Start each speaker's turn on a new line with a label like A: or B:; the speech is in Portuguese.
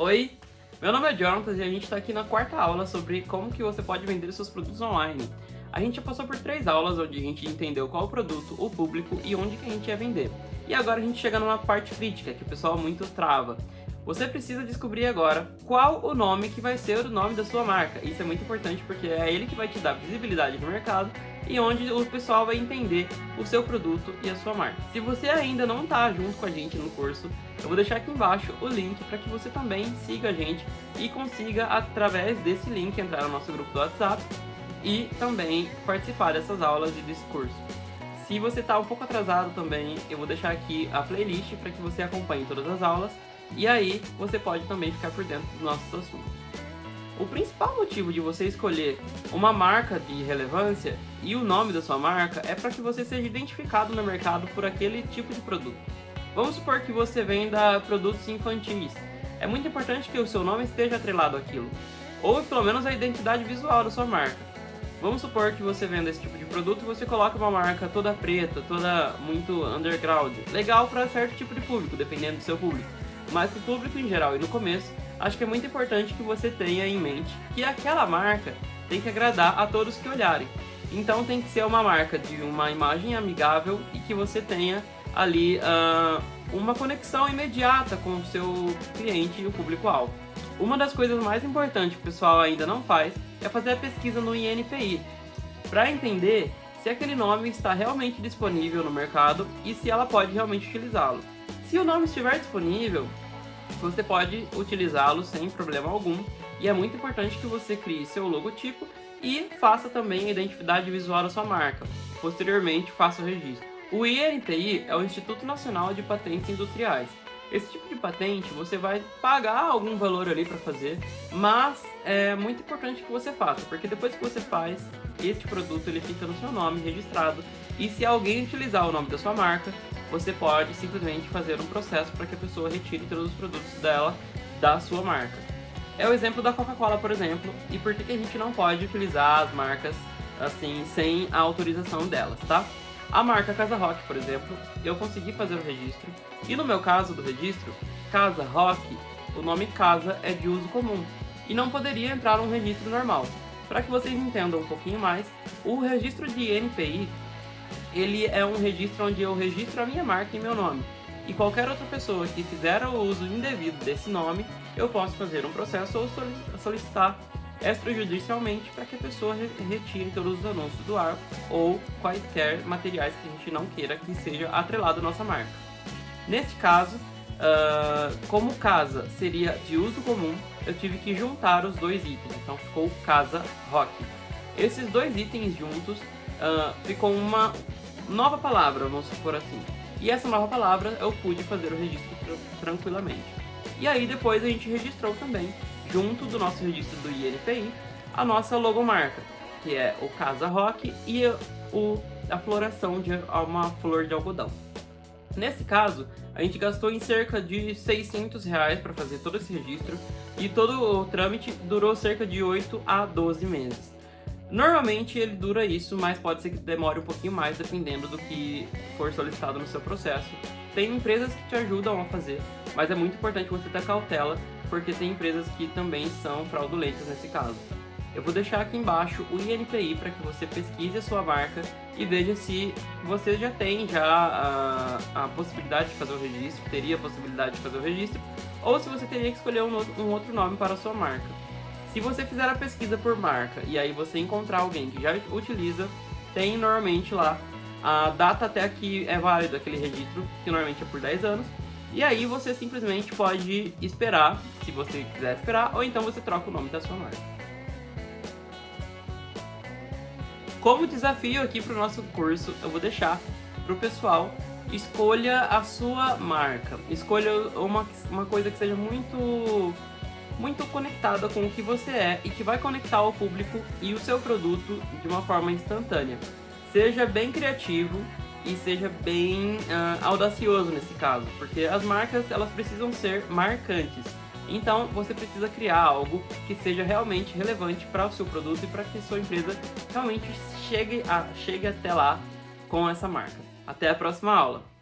A: Oi, meu nome é Jonathan e a gente está aqui na quarta aula sobre como que você pode vender seus produtos online. A gente já passou por três aulas onde a gente entendeu qual o produto, o público e onde que a gente ia vender. E agora a gente chega numa parte crítica que o pessoal muito trava. Você precisa descobrir agora qual o nome que vai ser o nome da sua marca. Isso é muito importante porque é ele que vai te dar visibilidade no mercado e onde o pessoal vai entender o seu produto e a sua marca. Se você ainda não está junto com a gente no curso, eu vou deixar aqui embaixo o link para que você também siga a gente e consiga, através desse link, entrar no nosso grupo do WhatsApp e também participar dessas aulas e desse curso. Se você está um pouco atrasado também, eu vou deixar aqui a playlist para que você acompanhe todas as aulas e aí você pode também ficar por dentro dos nossos assuntos. O principal motivo de você escolher uma marca de relevância e o nome da sua marca é para que você seja identificado no mercado por aquele tipo de produto. Vamos supor que você venda produtos infantis. É muito importante que o seu nome esteja atrelado àquilo, ou pelo menos a identidade visual da sua marca. Vamos supor que você venda esse tipo de produto e você coloca uma marca toda preta, toda muito underground. Legal para certo tipo de público, dependendo do seu público. Mas para o público em geral e no começo, acho que é muito importante que você tenha em mente que aquela marca tem que agradar a todos que olharem. Então tem que ser uma marca de uma imagem amigável e que você tenha ali uh, uma conexão imediata com o seu cliente e o público-alvo. Uma das coisas mais importantes que o pessoal ainda não faz é fazer a pesquisa no INPI, para entender se aquele nome está realmente disponível no mercado e se ela pode realmente utilizá-lo. Se o nome estiver disponível, você pode utilizá-lo sem problema algum e é muito importante que você crie seu logotipo e faça também a identidade visual da sua marca. Posteriormente, faça o registro. O INPI é o Instituto Nacional de Patentes Industriais. Esse tipo de patente você vai pagar algum valor ali para fazer, mas é muito importante que você faça, porque depois que você faz, este produto ele fica no seu nome registrado e se alguém utilizar o nome da sua marca, você pode simplesmente fazer um processo para que a pessoa retire todos os produtos dela da sua marca. É o exemplo da Coca-Cola, por exemplo, e por que, que a gente não pode utilizar as marcas assim sem a autorização delas, tá? A marca Casa Rock, por exemplo, eu consegui fazer o registro, e no meu caso do registro, Casa Rock, o nome Casa é de uso comum, e não poderia entrar num registro normal. Para que vocês entendam um pouquinho mais, o registro de NPI ele é um registro onde eu registro a minha marca em meu nome. E qualquer outra pessoa que fizer o uso indevido desse nome, eu posso fazer um processo ou solicitar extrajudicialmente para que a pessoa retire todos os anúncios do ar ou quaisquer materiais que a gente não queira que seja atrelado à nossa marca. Neste caso, uh, como casa seria de uso comum, eu tive que juntar os dois itens, então ficou casa rock. Esses dois itens juntos uh, ficou uma nova palavra, vamos supor assim. E essa nova palavra eu pude fazer o registro tranquilamente. E aí depois a gente registrou também, junto do nosso registro do INPI, a nossa logomarca, que é o Casa Rock e o, a floração de uma flor de algodão. Nesse caso, a gente gastou em cerca de 600 reais para fazer todo esse registro e todo o trâmite durou cerca de 8 a 12 meses. Normalmente ele dura isso, mas pode ser que demore um pouquinho mais dependendo do que for solicitado no seu processo. Tem empresas que te ajudam a fazer, mas é muito importante você ter cautela, porque tem empresas que também são fraudulentas nesse caso. Eu vou deixar aqui embaixo o INPI para que você pesquise a sua marca e veja se você já tem já a, a, possibilidade de fazer o registro, teria a possibilidade de fazer o registro, ou se você teria que escolher um, um outro nome para a sua marca. Se você fizer a pesquisa por marca e aí você encontrar alguém que já utiliza, tem normalmente lá a data até que é válido aquele registro, que normalmente é por 10 anos, e aí você simplesmente pode esperar, se você quiser esperar, ou então você troca o nome da sua marca. Como desafio aqui para o nosso curso, eu vou deixar para o pessoal escolha a sua marca. Escolha uma, uma coisa que seja muito muito conectada com o que você é e que vai conectar o público e o seu produto de uma forma instantânea. Seja bem criativo e seja bem uh, audacioso nesse caso, porque as marcas elas precisam ser marcantes. Então você precisa criar algo que seja realmente relevante para o seu produto e para que sua empresa realmente chegue, a, chegue até lá com essa marca. Até a próxima aula!